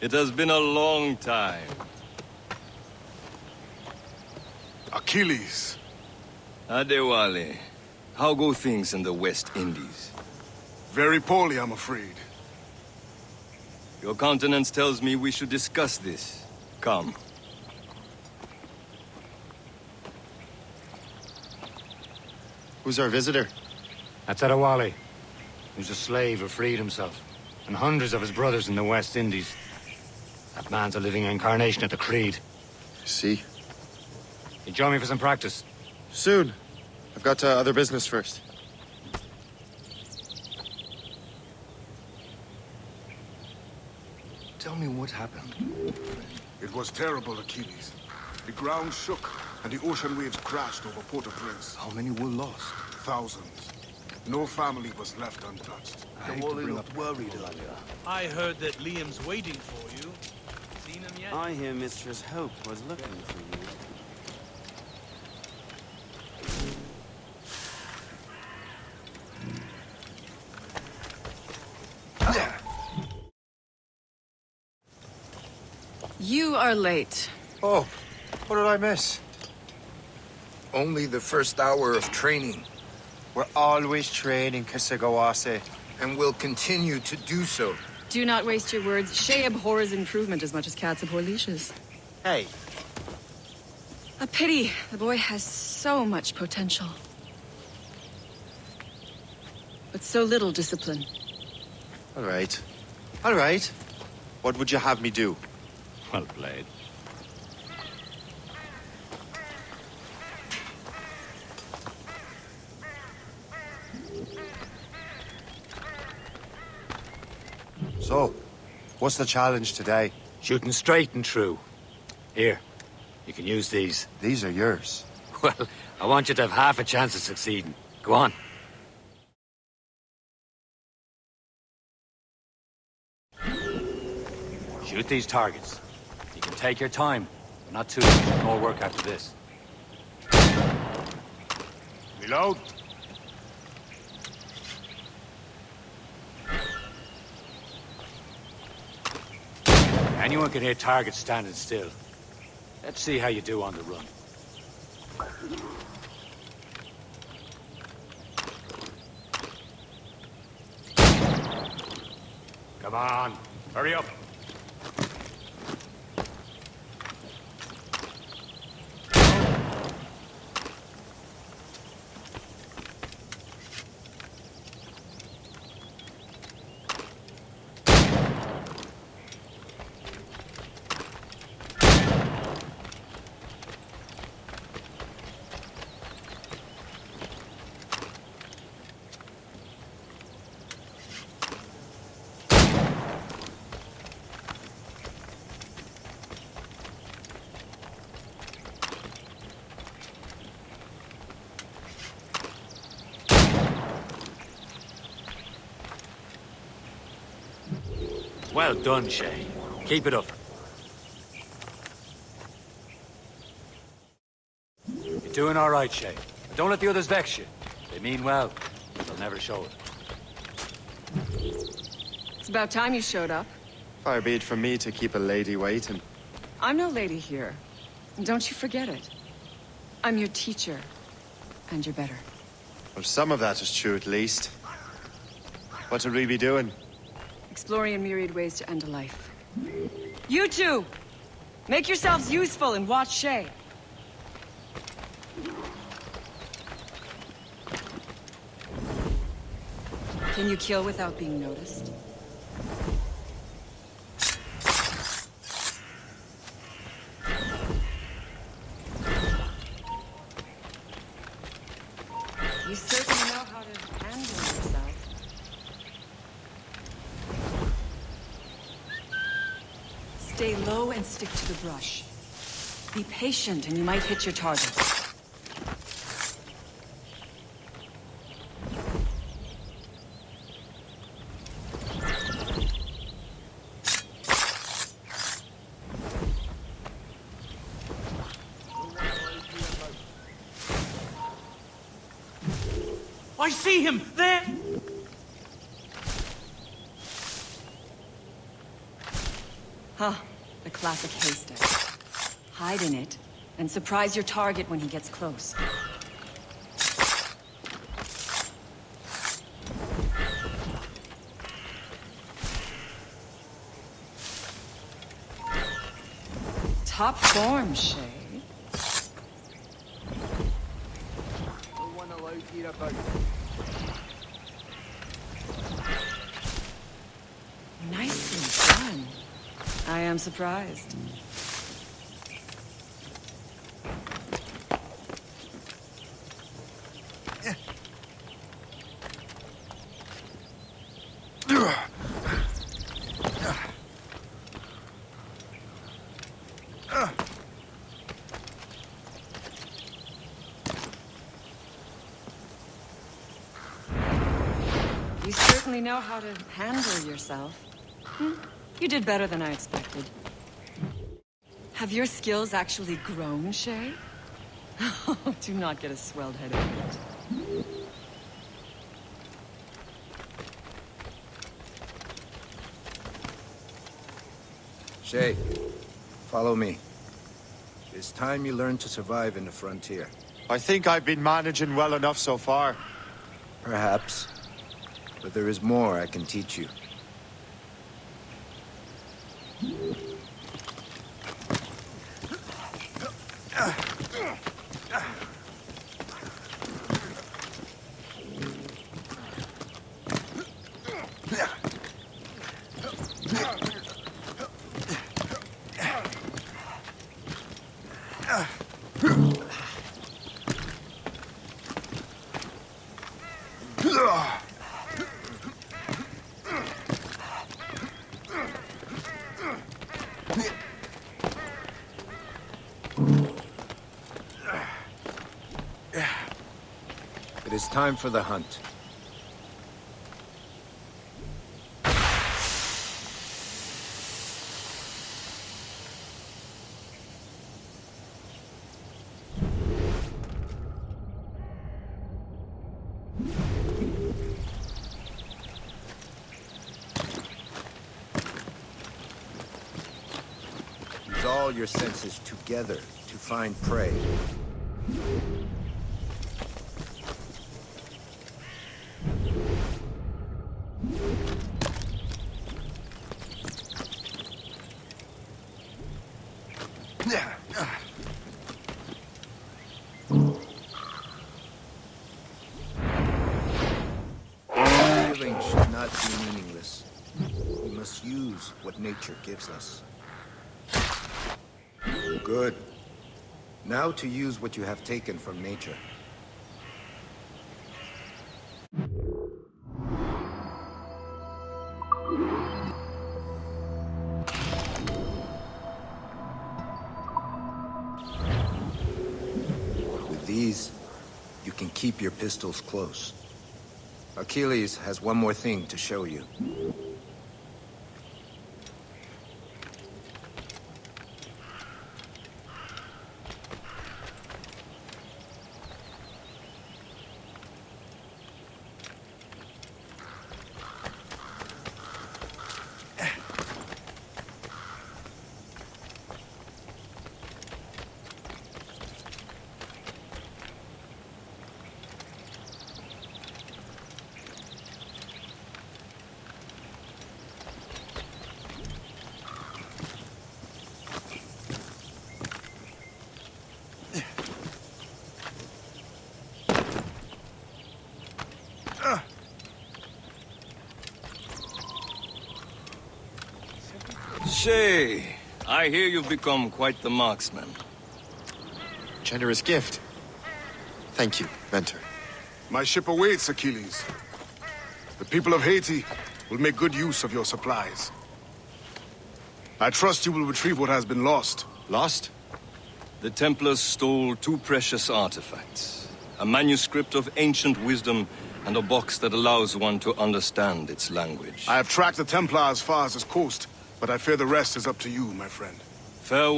it has been a long time. Achilles. Adewale, how go things in the West Indies? Very poorly, I'm afraid. Your countenance tells me we should discuss this. Come. Who's our visitor? That's Adewale, who's a slave who freed himself, and hundreds of his brothers in the West Indies. That man's a living incarnation of the Creed. See? You join me for some practice? Soon. I've got uh, other business first. Tell me what happened. It was terrible, Achilles. The ground shook, and the ocean waves crashed over Port-au-Prince. How many were lost? Thousands. No family was left untouched. I hate to bring up worried earlier. I heard that Liam's waiting for you. Seen him yet? I hear Mistress Hope was looking for you. You are late. Oh, what did I miss? Only the first hour of training, We're always training, Kesegowaase. and will continue to do so. Do not waste your words. Shay abhors improvement as much as cats abhor leashes. Hey, A pity. The boy has so much potential. But so little discipline. all right. All right. What would you have me do? Well played. So, what's the challenge today? Shooting straight and true. Here, you can use these. These are yours. Well, I want you to have half a chance of succeeding. Go on. Shoot these targets. You can take your time, but not too much more work after this. Reload. Anyone can hit targets standing still. Let's see how you do on the run. Come on, hurry up. Well done, Shay. Keep it up. You're doing all right, Shay. But don't let the others vex you. They mean well. but They'll never show it. It's about time you showed up. Far be it from me to keep a lady waiting. I'm no lady here. And don't you forget it. I'm your teacher. And you're better. Well, some of that is true at least. What would we be doing? Exploring a myriad ways to end a life. You two! Make yourselves useful and watch Shay. Can you kill without being noticed? You certainly know how to handle yourself. Stay low and stick to the brush. Be patient and you might hit your target. I see him! There! Huh, the classic haystack. Hide in it, and surprise your target when he gets close. Top form, Shay. Nicely done. I am surprised. You certainly know how to handle yourself. Hmm, You did better than I expected. Have your skills actually grown, Shay? Do not get a swelled head over it. Shay, follow me. It's time you learn to survive in the frontier. I think I've been managing well enough so far. Perhaps. But there is more I can teach you. It is time for the hunt. Use all your senses together to find prey. Should not be meaningless. We must use what nature gives us. Good. Now to use what you have taken from nature. With these, you can keep your pistols close. Achilles has one more thing to show you. Shay, I hear you've become quite the marksman. Generous gift. Thank you, mentor. My ship awaits, Achilles. The people of Haiti will make good use of your supplies. I trust you will retrieve what has been lost. Lost? The Templars stole two precious artifacts. A manuscript of ancient wisdom and a box that allows one to understand its language. I have tracked the Templar as far as this coast, but I fear the rest is up to you, my friend. Farewell.